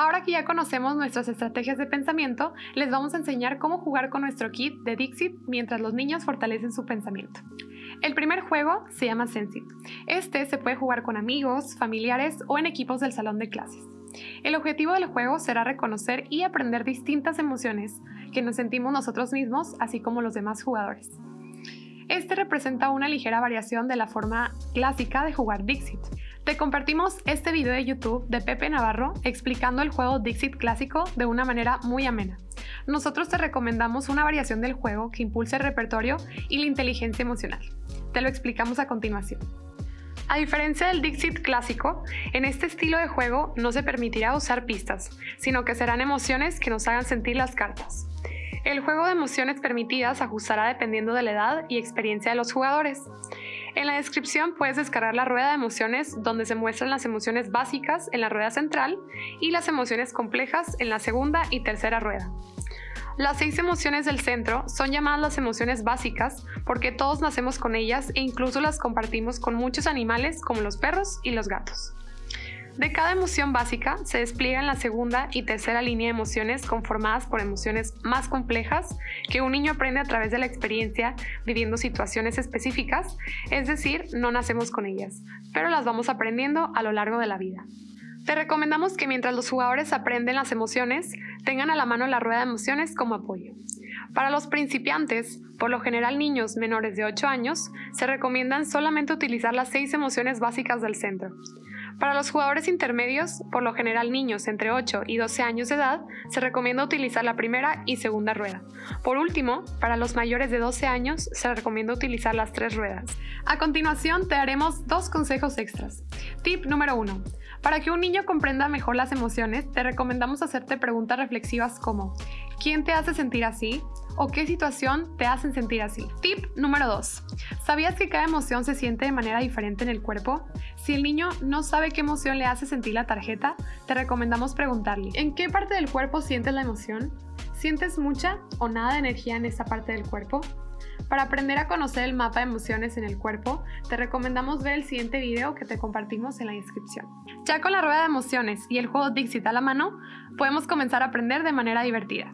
Ahora que ya conocemos nuestras estrategias de pensamiento, les vamos a enseñar cómo jugar con nuestro kit de Dixit mientras los niños fortalecen su pensamiento. El primer juego se llama Sensit. Este se puede jugar con amigos, familiares o en equipos del salón de clases. El objetivo del juego será reconocer y aprender distintas emociones que nos sentimos nosotros mismos, así como los demás jugadores. Este representa una ligera variación de la forma clásica de jugar Dixit. Te compartimos este video de YouTube de Pepe Navarro explicando el juego Dixit clásico de una manera muy amena. Nosotros te recomendamos una variación del juego que impulse el repertorio y la inteligencia emocional. Te lo explicamos a continuación. A diferencia del Dixit clásico, en este estilo de juego no se permitirá usar pistas, sino que serán emociones que nos hagan sentir las cartas. El juego de emociones permitidas ajustará dependiendo de la edad y experiencia de los jugadores. En la descripción puedes descargar la rueda de emociones donde se muestran las emociones básicas en la rueda central y las emociones complejas en la segunda y tercera rueda. Las seis emociones del centro son llamadas las emociones básicas porque todos nacemos con ellas e incluso las compartimos con muchos animales como los perros y los gatos. De cada emoción básica se despliegan la segunda y tercera línea de emociones conformadas por emociones más complejas que un niño aprende a través de la experiencia viviendo situaciones específicas, es decir, no nacemos con ellas, pero las vamos aprendiendo a lo largo de la vida. Te recomendamos que mientras los jugadores aprenden las emociones, tengan a la mano la rueda de emociones como apoyo. Para los principiantes, por lo general niños menores de 8 años, se recomiendan solamente utilizar las 6 emociones básicas del centro. Para los jugadores intermedios, por lo general niños entre 8 y 12 años de edad, se recomienda utilizar la primera y segunda rueda. Por último, para los mayores de 12 años, se recomienda utilizar las tres ruedas. A continuación, te daremos dos consejos extras. Tip número 1. Para que un niño comprenda mejor las emociones, te recomendamos hacerte preguntas reflexivas como ¿quién te hace sentir así? o qué situación te hacen sentir así. Tip número 2. ¿Sabías que cada emoción se siente de manera diferente en el cuerpo? Si el niño no sabe qué emoción le hace sentir la tarjeta, te recomendamos preguntarle ¿en qué parte del cuerpo sientes la emoción? ¿Sientes mucha o nada de energía en esa parte del cuerpo? Para aprender a conocer el mapa de emociones en el cuerpo, te recomendamos ver el siguiente video que te compartimos en la descripción. Ya con la rueda de emociones y el juego Dixit a la mano, podemos comenzar a aprender de manera divertida.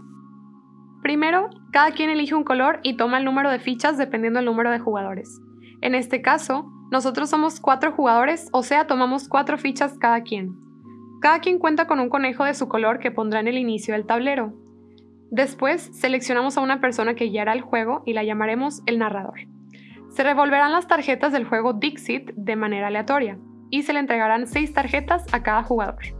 Primero, cada quien elige un color y toma el número de fichas dependiendo del número de jugadores. En este caso, nosotros somos cuatro jugadores, o sea, tomamos cuatro fichas cada quien. Cada quien cuenta con un conejo de su color que pondrá en el inicio del tablero. Después, seleccionamos a una persona que guiará el juego y la llamaremos el narrador. Se revolverán las tarjetas del juego Dixit de manera aleatoria y se le entregarán seis tarjetas a cada jugador.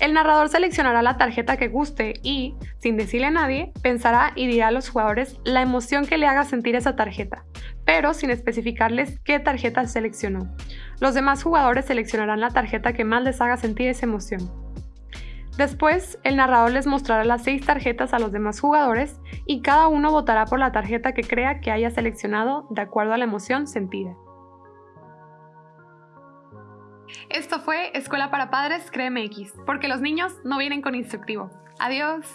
El narrador seleccionará la tarjeta que guste y, sin decirle a nadie, pensará y dirá a los jugadores la emoción que le haga sentir esa tarjeta, pero sin especificarles qué tarjeta seleccionó. Los demás jugadores seleccionarán la tarjeta que más les haga sentir esa emoción. Después, el narrador les mostrará las seis tarjetas a los demás jugadores y cada uno votará por la tarjeta que crea que haya seleccionado de acuerdo a la emoción sentida. Esto fue Escuela para Padres CREMX, porque los niños no vienen con instructivo. Adiós.